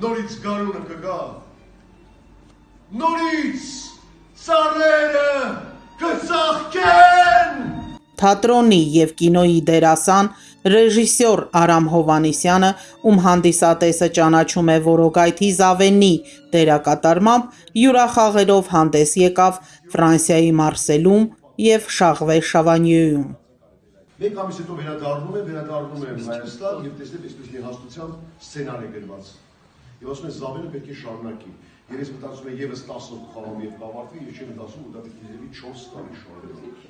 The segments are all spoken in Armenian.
նորից գարունը կգա։ Նորից ծառերը կծաղկեն։ Թատրոնի եւ կինոյի դերասան ռեժիսոր Արամ Հովանիսյանը, ում հանդիսատեսը ճանաչում է Որոգայթի Զավենի դերակատարմամբ, յուրախաղերով հանդես եկավ Ֆրանսիայի Մարսելում եւ Շաղվե Շավանյոյում։ Մեկ ամիս հետո վերադառնում եմ, վերադառնում եմ Հայաստան եւ տեսնեմ այսպես մի հաստությամբ սցենար է գրված։ Եվ ասում են Զավենը պետք է շարունակի։ Երբ ես մտածում եմ եւս 10 օր խաղամ եւ կավարտվի, ես չեմ մտածում ու դա պետք է լինի 4 տարի շարունակ։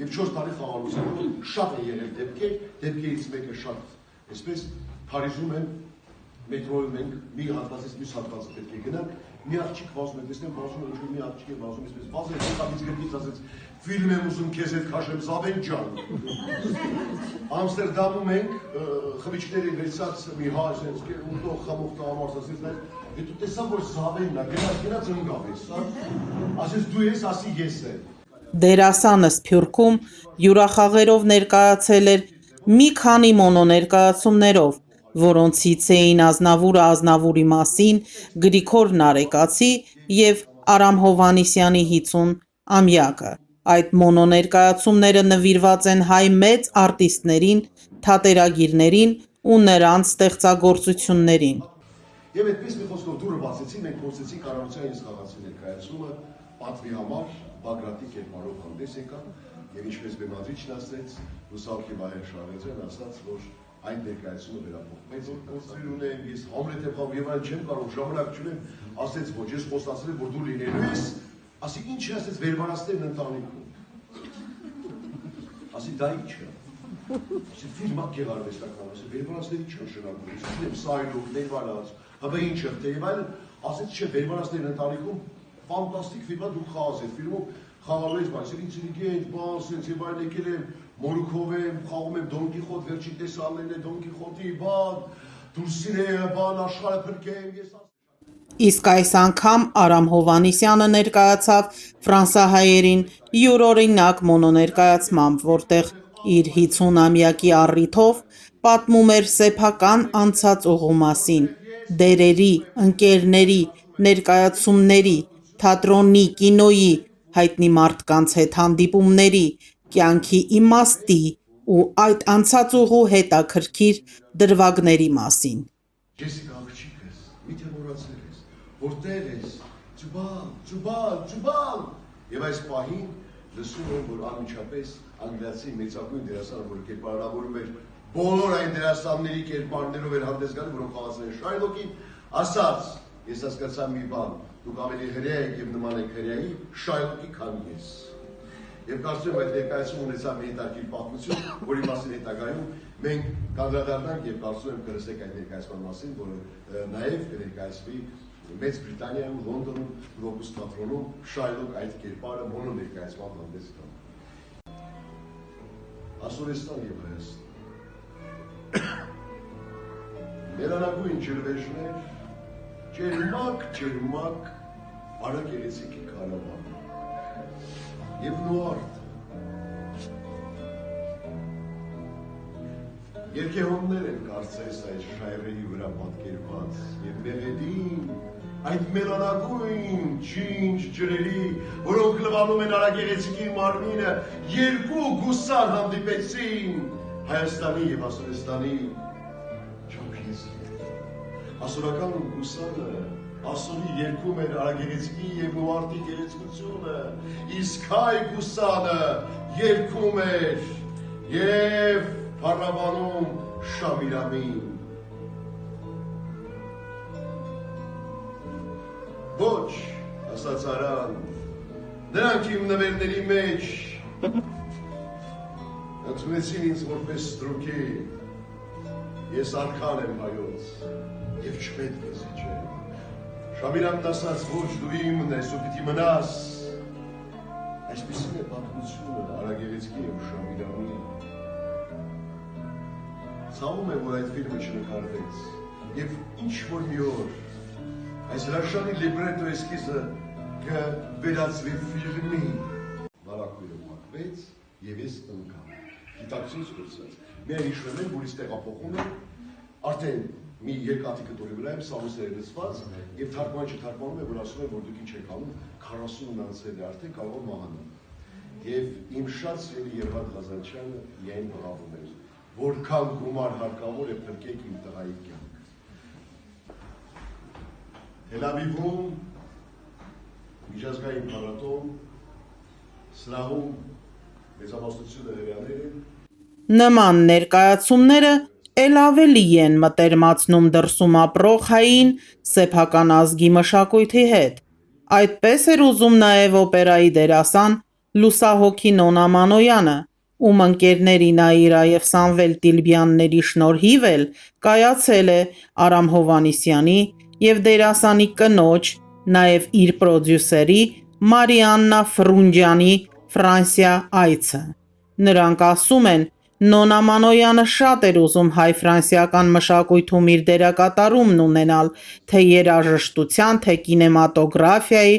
Եվ 4 տարի խաղալուց հետո շատ է եղել դեպքեր, դեպքերից մեկը շատ այսպես Փարիզում եմ մետրոյում ենք, մի հատվածից մյուս հատվածը պետք է գնանք, մի աղջիկ վազում է, տեսնեմ վազում է, ինչ-որ մի աղջիկ է վազում, այսպես վազել է, կապից գրկից ասեց, ֆիլմ եմ ուզում քեզ հետ քաշեմ Զավեն ջան։ Ամստերդամում ենք, ը, խմիչքների վերցած մի հա, այսպես ուտող խմող տղամարդ ասեց, նա դու տեսա որ Զավենն է, գնաց գնաց ընկավ ես, հա։ Ասեց դու ես, ասի ես եմ։ Դերասանը Սփյուռքում յուրախաղերով ներկայացել էր մի քանի մոնոներկայացումներով, որոնցից էին Ազնավուրը Ազնավուրի մասին, Գրիգոր Նարեկացի եւ Արամ Հովանիսյանի 50 ամյակը։ Այդ մոնոներկայացումները նվիրված են հայ մեծ արտիստներին, թատերագիրներին ու նրանց ստեղծագործություններին։ Եվ այդպես մի խոսքով դուրը բացեցի, մենք խոսեցինք Արամության ես խաղացի ներկայացումը պատվի համար Բագրատի կերպարով հանդես եկա եւ ինչպես բեմադրիչն ասեց Լուսավքի Վահեր Շարեզյան ասաց որ այն ներկայացումը վերափոխվեց գործեր ունեմ ես Համլետ եմ խաղում եւ այն չեմ կարող ժամանակ չունեմ ասեց ոչ ես խոստացել եմ որ դու լինելու ես ասի ինչ է ասեց վերբարաստերն ընտանիքում ասի դա ինչ է Ասի ֆիլմա գեղարվեստական, ասի վերբարացների չի նշանակում, ասի սայլով, ներվարած, հապա ինչ է, դեև այլ, ասեց չէ, վերբարացների ընտանիքում ֆանտաստիկ ֆիլմա դու խաղաս այդ ֆիլմում խաղալու ես, բայց ինտելիգենտ, բան, սենց եւ այլ եկել եմ, Մորուքով եմ, խաղում եմ Դոն Կիխոտ, վերջին տեսալներն է Դոն Կիխոտի, բան, դուրսին բան, աշխարհը փրկեմ, ես Իսկ այս անգամ Արամ Հովանիսյանը ներկայացավ ֆրանսահայերին յուրօրինակ մոնոներկայացմամբ, որտեղ իր 50-ամյակի առիթով պատմում էր սեփական անցած ուղու մասին, դերերի, ընկերների, ներկայացումների, թատրոնի, կինոյի, հայտնի մարդկանց հետ հանդիպումների, կյանքի իմաստի ու այդ անցած ուղու հետաքրքիր դրվագների մասին։ Ջեսիկա աղջիկս, միթե մոռացել ես, որտեղ ես, ճուբալ, ճուբալ, ճուբալ։ Եվ այս պահին լսում եմ, որ անմիջապես անգլիացի մեծագույն դերասանը, որ կերպարավորում էր բոլոր այն դերասանների կերպարներով էր հանդես գալու, որոնք խաղացել են Շայլոկին, ասաց, ես հասկացա մի բան, դուք ավելի հրեա եք եւ նման եք հրեայի Շայլոկի քան ես։ Եվ կարծում եմ այդ ներկայացում ունեցա մի հետաքրքիր պատմություն, որի մասին հետագայում մենք կանդրադառնանք եւ կարծում եմ կլսեք այդ ներկայացման մասին, որը նաեւ կներկայացվի Մեծ Բրիտանիայում, Լոնդոնում, Գլոբուս թատրոնում Շայլոկ այդ կերպարը մոնո ներկայացման հանդես գա։ Ասորեստան եւ Հայաստան։ Մերանագույն ջրվեժներ, ջերմակ, ջերմակ, արագ երեցիկի կարավան եւ նուարդ։ Երկեհոններ են կարծես այդ շայրերի վրա պատկերված եւ մեղեդին այդ մելանագույն ջինջ ջրերի, որոնք լվանում են արագերեցիկի մարմինը, երկու գուսար հանդիպեցին Հայաստանի եւ Ասորեստանի ճամփիեսի։ Ասորական գուսարը ասորի երկում էր արագերեցկի եւ նուարտի գերեցկությունը, իսկ հայ գուսանը երկում էր եւ փառաբանում Շամիրամին։ Ոչ, ասաց Արան, նրանք իմ նվերների մեջ ընդունեցին ինձ որպես ստրուկի, ես արքան եմ հայոց, եւ չպետք է զիջել։ Շամիրանն ասաց, ոչ դու իմն ես ու պիտի մնաս։ Այսպիսին է պատմությունը Արագերեցկի եւ Շամիրանի։ Ցավում է, որ այդ ֆիլմը չնկարվեց։ Եվ ինչ որ մի օր այս հրաշալի լիբրետո էսքիզը կվերածվի ֆիլմի։ Բարակույրը մաքվեց եւ ես ընկա։ Գիտակցություն սկսած։ Մեր հիշում եմ, որ իսկ տեղափոխում եմ արդեն մի երկաթի կտորի վրա եմ սամուսները լցված եւ թարգման չթարգմանում է որ ասում է որ դուք ինչ եք անում 40 անցել է արդեն կարող մահանալ եւ իմ շատ սիրելի Երվանդ Ղազանչյանը միայն բղավում էր որքան գումար հարկավոր է փրկեք իմ տղայի կյանքը Թելավիվում միջազգային փառատոն սրահում մեծամասնությունը հրեաներ են Նման ներկայացումները ել ավելի են մտերմացնում դրսում ապրող հային սեփական ազգի մշակույթի հետ։ Այդպես էր ուզում նաև օպերայի դերասան լուսահոգի Նոնա Մանոյանը, ում ընկերների Նաիրա և Սամվել Տիլբյանների շնորհիվ էլ կայացել է Արամ Հովհաննիսյանի և դերասանի կնոջ, նաև իր պրոդյուսերի Մարիաննա Ֆրունջյանի Ֆրանսիա այցը։ Նրանք ասում են՝ Նոնա Մանոյանը շատ էր ուզում հայ-ֆրանսիական մշակույթում իր դերակատարումն ունենալ թե՛ երաժշտության, թե՛ կինեմատոգրաֆիայի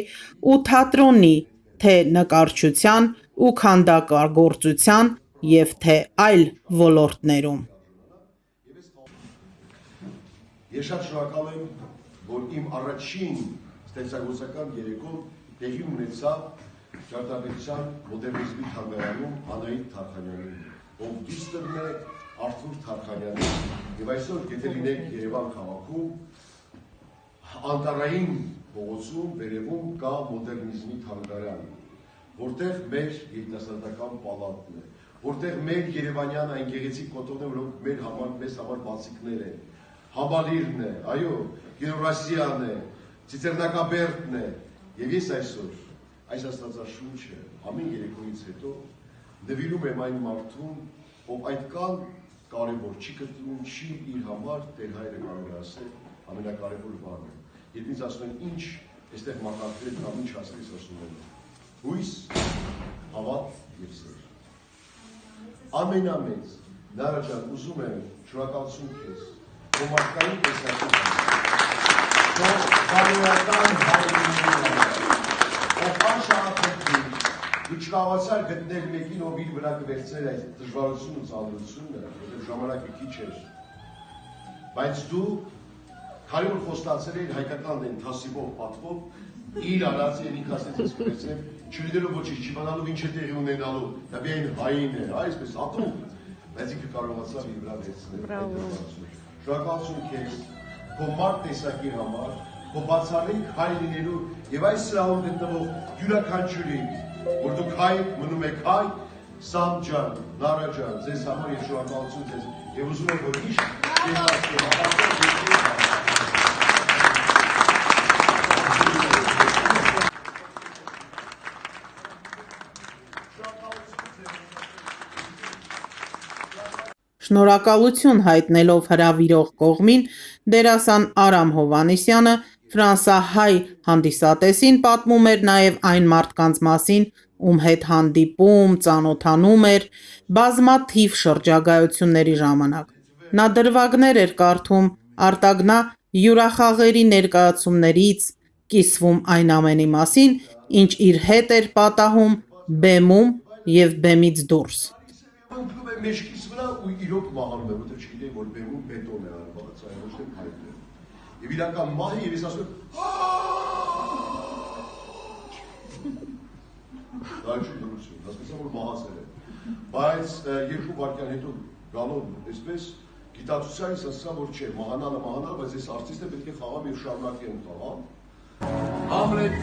ու թատրոնի, թե՛ նկարչության ու քանդակագործության և թե՛ այլ ոլորտներում։ Ես շատ շնորհակալ եմ, որ իմ առաջին ստեղծագործական երեկոն տեղի ունեցավ Ճարտարապետության մոդեռնիզմի թանգարանում Անահիտ Թարխանյանի, ով դիստերն է Արթուր Թարխանյանի, եւ այսօր եթե լինեք Երևան քաղաքում, Անտարային փողոցում վերևում կա մոդեռնիզմի թանգարան, որտեղ մեր երիտասարդական պալատն է, որտեղ մեր Երևանյան այն գեղեցիկ կոթողները, որոնք մեր համար մեզ համար բացիկներ են, Համալիրն է, այո, Գեորասիան է, Ցիցերնակաբերդն է, եւ ես այսօր այս աստվածաշունչը ամեն երեկոյից հետո նվիրում եմ այն մարդուն, ով այդքան կարևոր չի կրտվում, չի իր համար Տեր հայրը կարող է ասել ամենակարևոր բանը։ Երբ ինձ ասում են ինչ այստեղ մակարդել կամ ինչ ասես ասում են։ Հույս, հավատ եւ սեր։ Ամենամեծ Նարա ջան, ուզում եմ շնորհակալություն քեզ քո մարդկային տեսակետից։ Քո բարոյական հայրենիքի ով անշահապետի դու չկարողացար գտնել մեկին, ով իր վրա կվերցներ այդ դժվարությունն ու ծանրությունը, որովհետև ժամանակը քիչ էր։ Բայց դու քանի որ խոստացել էիր հայկական դեն թասիվով պատվով, իր ինքը ասեց ես կվերցնեմ, չլինելով ոչինչ, չիմանալով ինչ է տեղի ունենալու, դա միայն հային է, այսպես ատում, բայց ինքը կարողացավ իր վրա վերցնել։ Շնորհակալություն քեզ, քո մարդ տեսակի համար, քո բացառիկ հայ լինելու եւ այս սրահում գտնվող յուրաքանչյուրի, որ դուք հայ մնում եք հայ, Սամ ջան, Նարա ջան, ձեզ համար ես շնորհակալություն ձեզ եւ ուզում եմ որ միշտ հապարտեք Շնորհակալություն հայտնելով հրավիրող կողմին դերասան Արամ Հովհաննիսյանը ֆրանսահայ հանդիսատեսին պատմում էր նաև այն մարդկանց մասին, ում հետ հանդիպում, ծանոթանում էր բազմաթիվ շրջագայությունների ժամանակ։ Նա դրվագներ էր կարդում արտագնա հյուրախաղերի ներկայացումներից, կիսվում այն ամենի մասին, ինչ իր հետ էր պատահում բեմում և բեմից դուրս։ մեջքիս վրա ու իրոք մահանում է, որտեղ չգիտեի, որ բեմում բետոն է արված, այո, ոչ թե փայտ է։ Եվ իրական մահ է եւ ես ասում եմ. Դա չի դրություն, հասկացա որ մահացել է։ Բայց երկու վայրկյան հետո գալով այսպես գիտակցությանից ասա որ չէ, մահանալը մահանալ, բայց ես արտիստը պետք է խաղամ եւ շարունակեմ խաղալ։ Համլետ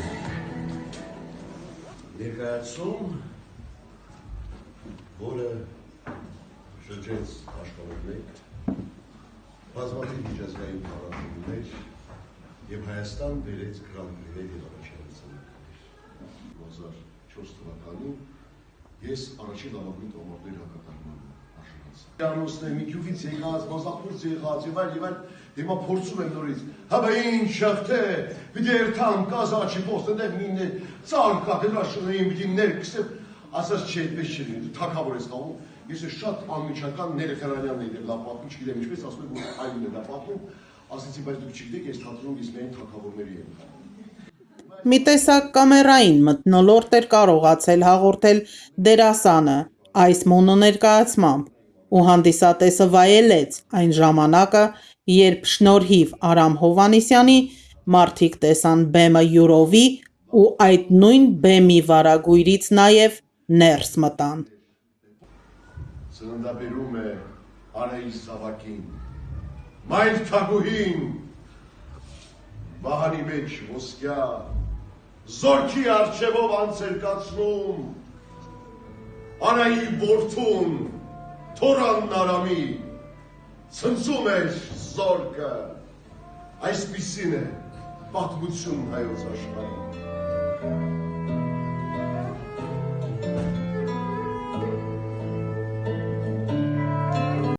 ներկայացում, որը շրջեց աշխարհով մեկ, բազմաթիվ միջազգային փառատոներ եւ Հայաստան բերեց գրանտներ եւ առաջադարձաններ։ 2004 թվականին ես առաջին լավագույն տոմորներ հակատարման արժանացա։ Դրանոցն է մի քյուվից եկած, մասախուց եղած եւ այլ եւ այլ հիմա փորձում եմ նորից։ Հա բա ինչ պիտի երթամ կազաչի պոստը մինը ցանկա դրաշունային պիտի ներքսեմ, ասած չէ, այդպես չի, թակավոր ես խաղում Ես շատ անմիջական Ներեխարանյանն էր լավ պատմում, չգիտեմ ինչպես ասում եք, որ այլն է դա պատմում, ասեցի, բայց դուք չգիտեք, ես թատրոնում ես միայն թակավորների եմ։ Մի տեսակ կամերային մթնոլորտ էր կարողացել հաղորդել դերասանը այս մոնոներկայացմամբ, ու հանդիսատեսը վայելեց այն ժամանակը երբ շնորհիվ Արամ Հովանիսյանի մարդիկ տեսան բեմը յուրովի ու այդ նույն բեմի վարագույրից նաև ներս մտան։ Ծննդաբերում է Արայիս Սավակին, մայր թագուհին, բահանի մեջ ոսկյա, զորքի արջևով անցեր կացնում, Արայի որդուն, թորանն արամի, ցնցում էր զորքը, այսպիսին է պատմություն հայոց աշխարհի։